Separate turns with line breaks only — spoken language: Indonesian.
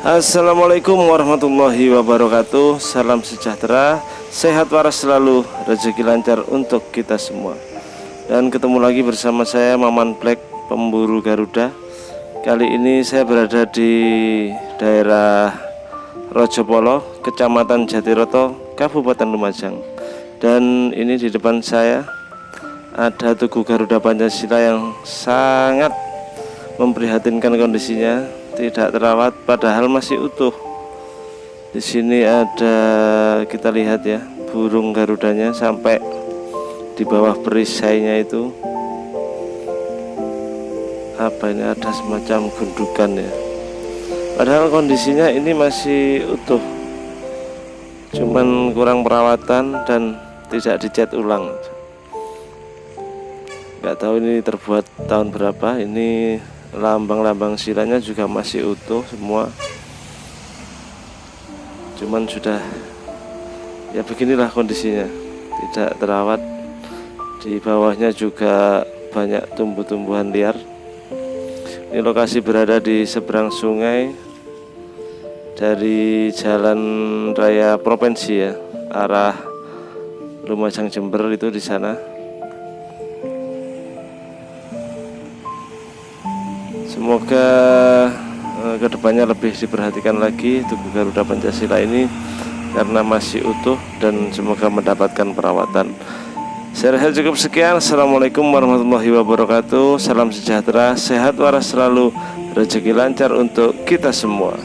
Assalamualaikum warahmatullahi wabarakatuh. Salam sejahtera. Sehat waras selalu. Rezeki lancar untuk kita semua. Dan ketemu lagi bersama saya Maman Black Pemburu Garuda. Kali ini saya berada di daerah Rojopolo Kecamatan Jatiroto Kabupaten Lumajang. Dan ini di depan saya Ada Tugu Garuda Pancasila yang sangat memprihatinkan kondisinya tidak terawat padahal masih utuh. Di sini ada kita lihat ya burung garudanya sampai di bawah perisainya itu. Apa ini ada semacam gundukan ya. Padahal kondisinya ini masih utuh. Cuman kurang perawatan dan tidak dicat ulang. Nggak tahu ini terbuat tahun berapa ini lambang-lambang silanya juga masih utuh semua. Cuman sudah ya beginilah kondisinya. Tidak terawat. Di bawahnya juga banyak tumbuh-tumbuhan liar. Ini lokasi berada di seberang sungai dari jalan raya provinsi ya arah Lumajang Jember itu di sana Semoga uh, ke depannya lebih diperhatikan lagi Tugu Garuda Pancasila ini karena masih utuh dan semoga mendapatkan perawatan. Saya rasa cukup sekian. Assalamualaikum warahmatullahi wabarakatuh. Salam sejahtera, sehat waras selalu, rezeki lancar untuk kita semua.